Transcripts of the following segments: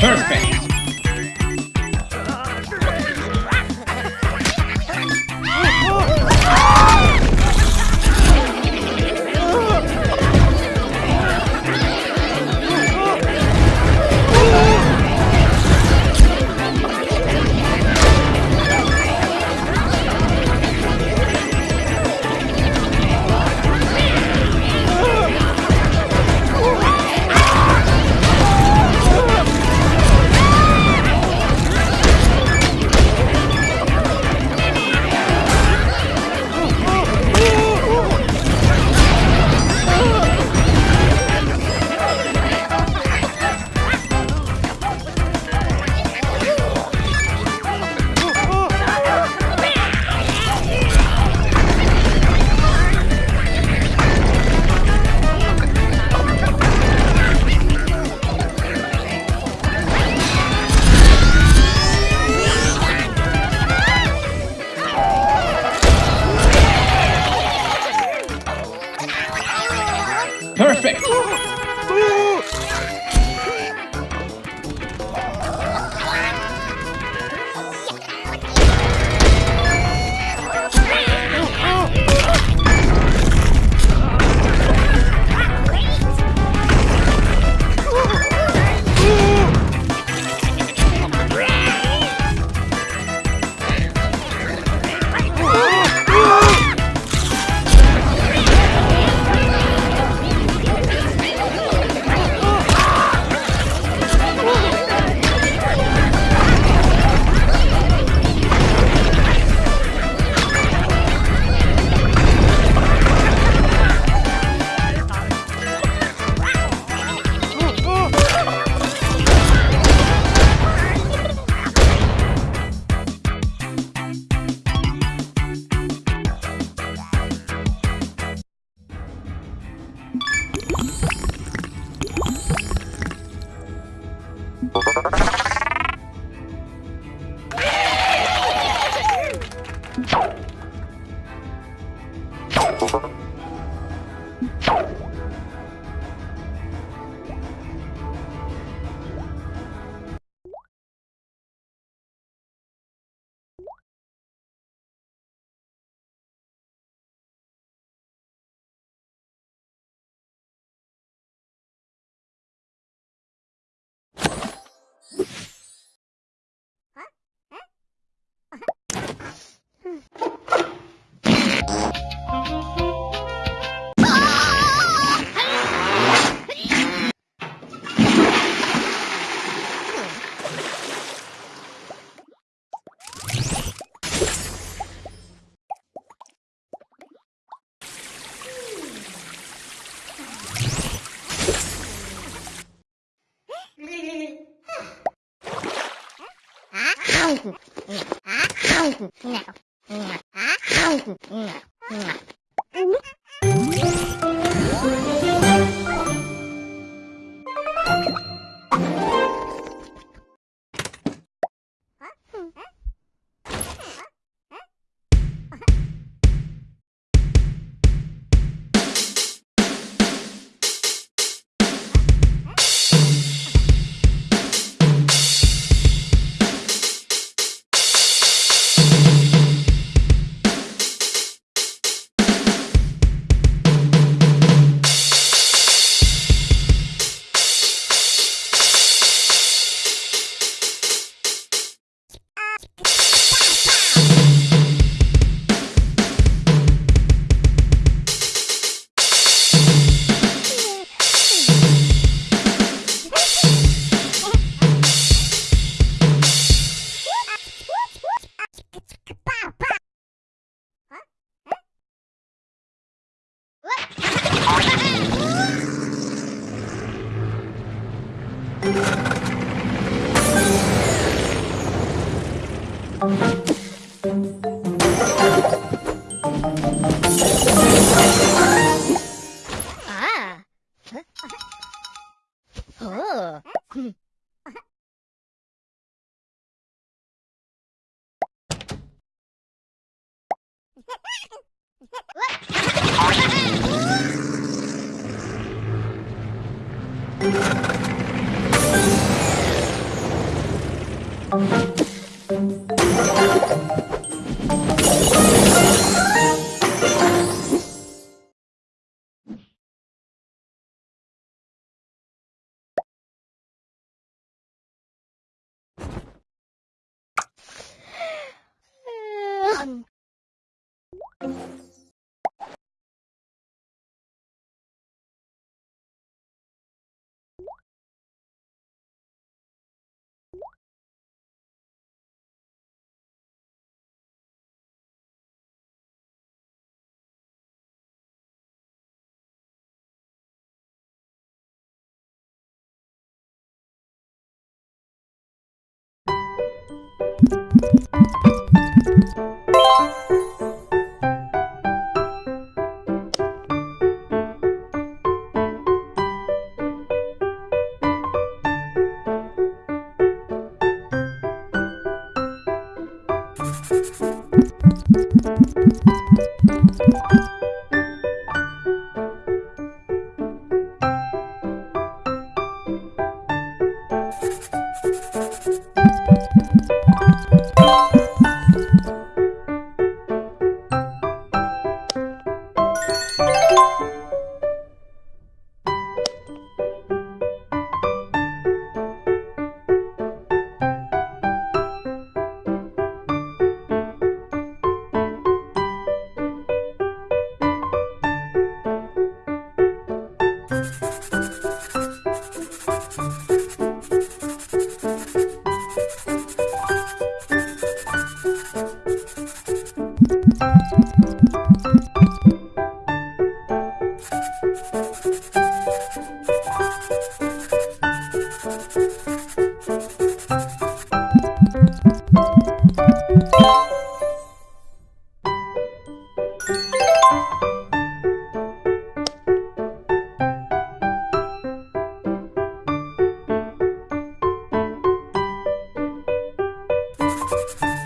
Perfect! you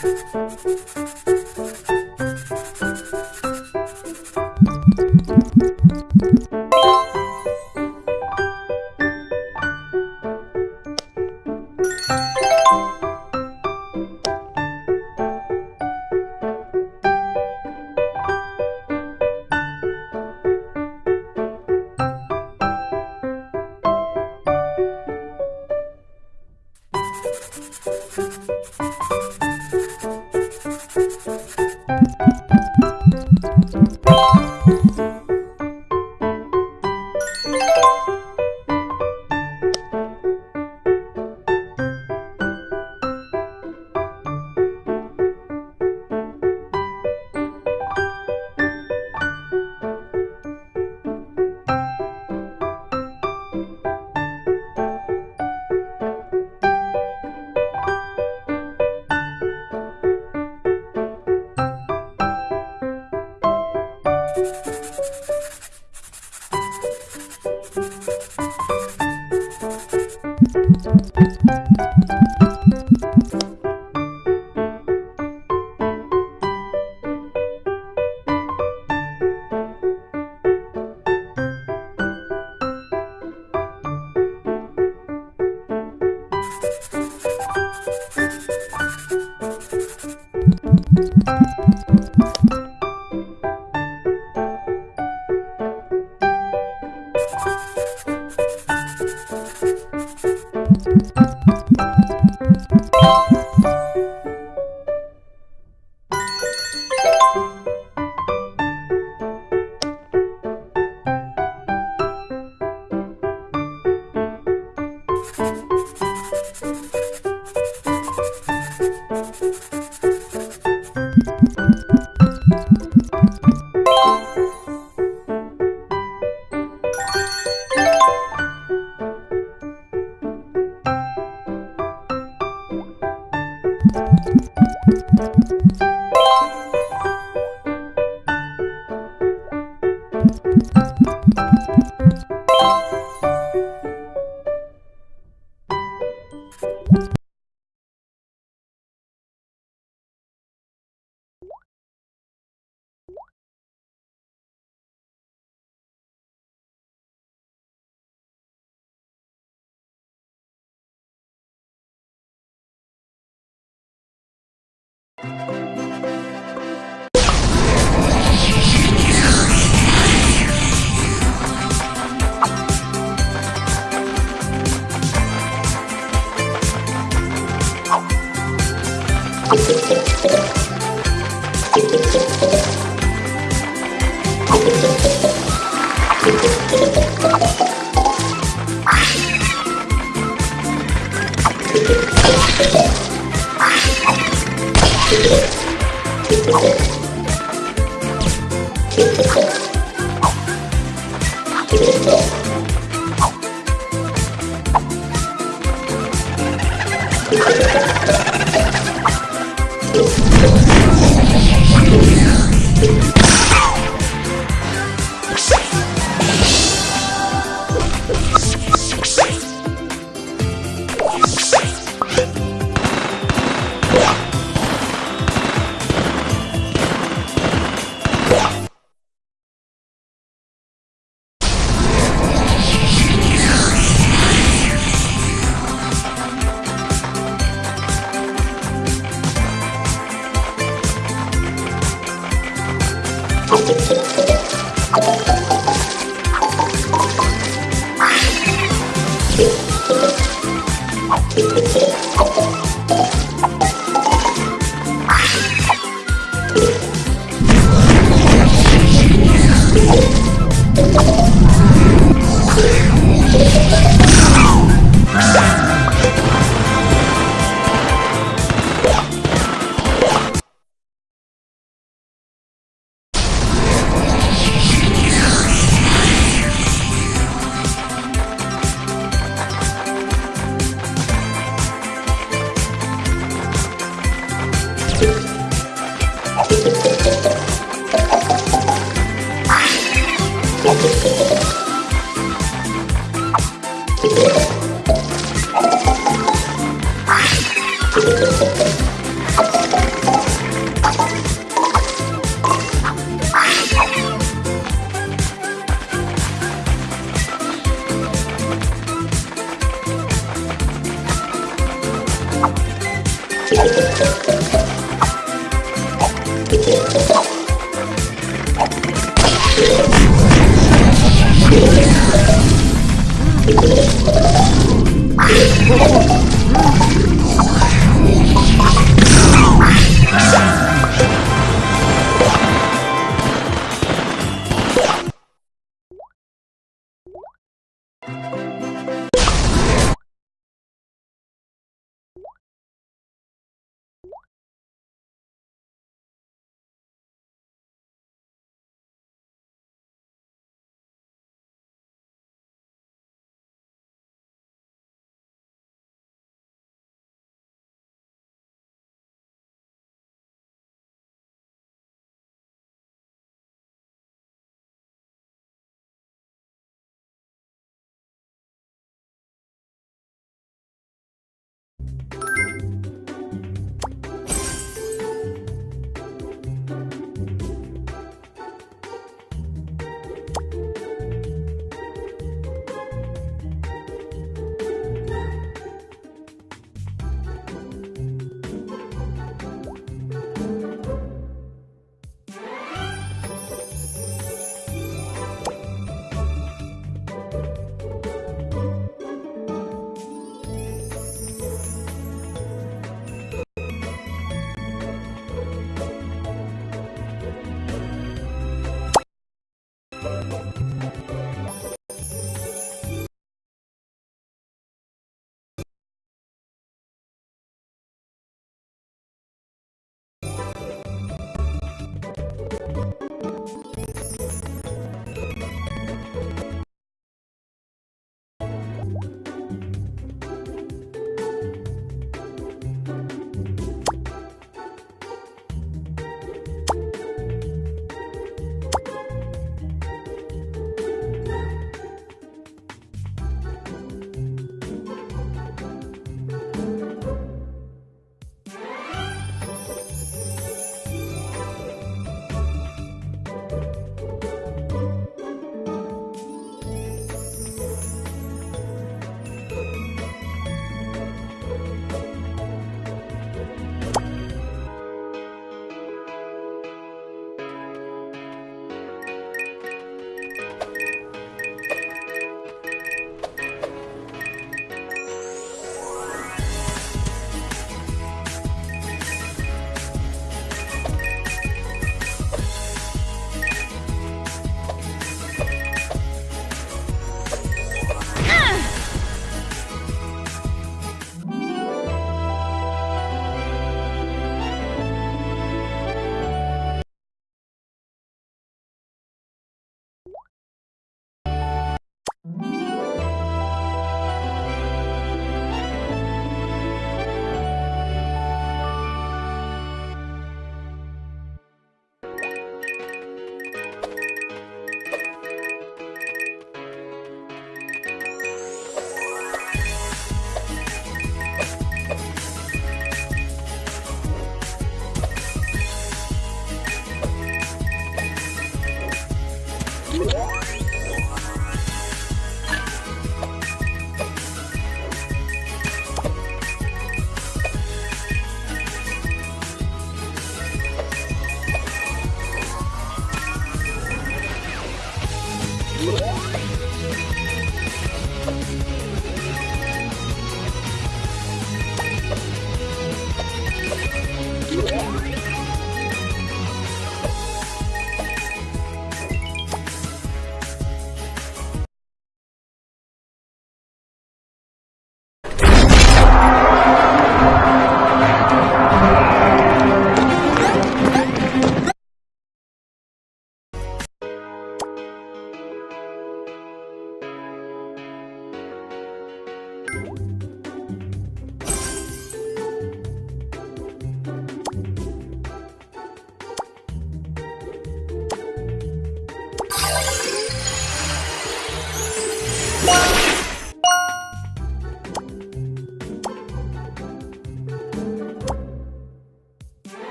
フフ。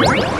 Thank